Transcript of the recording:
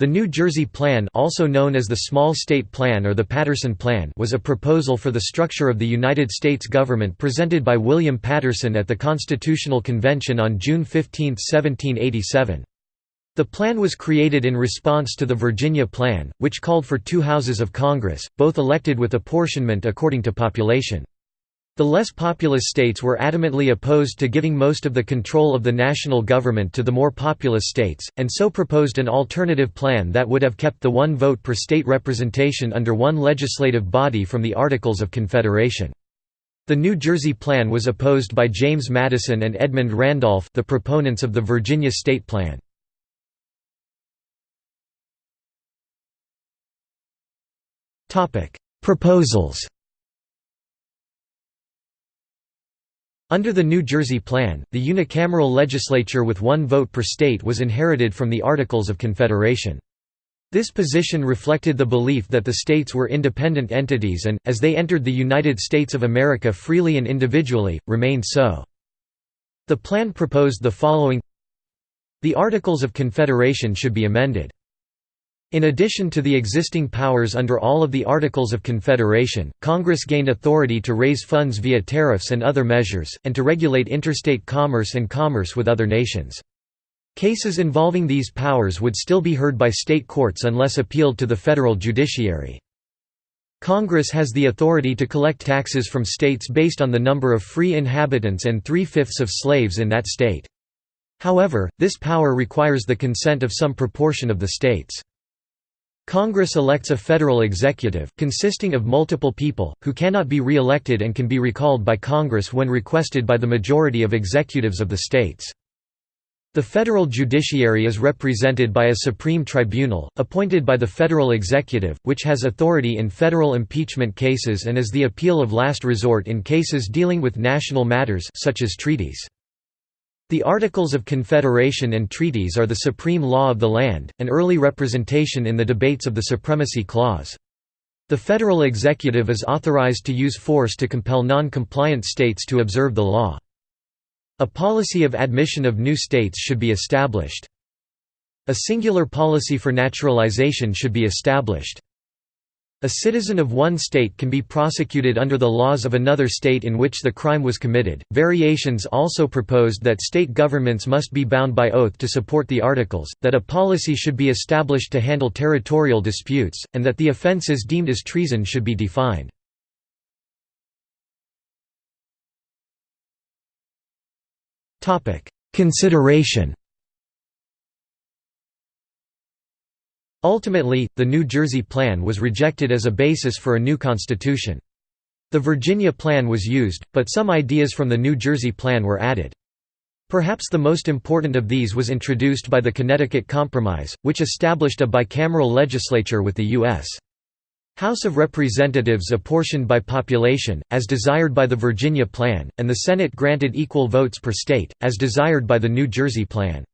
The New Jersey Plan also known as the Small State Plan or the Paterson Plan was a proposal for the structure of the United States government presented by William Paterson at the Constitutional Convention on June 15, 1787. The plan was created in response to the Virginia Plan, which called for two houses of Congress, both elected with apportionment according to population. The less populous states were adamantly opposed to giving most of the control of the national government to the more populous states, and so proposed an alternative plan that would have kept the one vote per state representation under one legislative body from the Articles of Confederation. The New Jersey Plan was opposed by James Madison and Edmund Randolph the proponents of the Virginia State Plan. Proposals Under the New Jersey Plan, the unicameral legislature with one vote per state was inherited from the Articles of Confederation. This position reflected the belief that the states were independent entities and, as they entered the United States of America freely and individually, remained so. The plan proposed the following The Articles of Confederation should be amended. In addition to the existing powers under all of the Articles of Confederation, Congress gained authority to raise funds via tariffs and other measures, and to regulate interstate commerce and commerce with other nations. Cases involving these powers would still be heard by state courts unless appealed to the federal judiciary. Congress has the authority to collect taxes from states based on the number of free inhabitants and three-fifths of slaves in that state. However, this power requires the consent of some proportion of the states. Congress elects a federal executive, consisting of multiple people, who cannot be re-elected and can be recalled by Congress when requested by the majority of executives of the states. The federal judiciary is represented by a Supreme Tribunal, appointed by the federal executive, which has authority in federal impeachment cases and is the appeal of last resort in cases dealing with national matters such as treaties. The Articles of Confederation and treaties are the supreme law of the land, an early representation in the debates of the Supremacy Clause. The federal executive is authorized to use force to compel non-compliant states to observe the law. A policy of admission of new states should be established. A singular policy for naturalization should be established. A citizen of one state can be prosecuted under the laws of another state in which the crime was committed. Variations also proposed that state governments must be bound by oath to support the articles, that a policy should be established to handle territorial disputes, and that the offences deemed as treason should be defined. Consideration Ultimately, the New Jersey Plan was rejected as a basis for a new constitution. The Virginia Plan was used, but some ideas from the New Jersey Plan were added. Perhaps the most important of these was introduced by the Connecticut Compromise, which established a bicameral legislature with the U.S. House of Representatives apportioned by population, as desired by the Virginia Plan, and the Senate granted equal votes per state, as desired by the New Jersey Plan.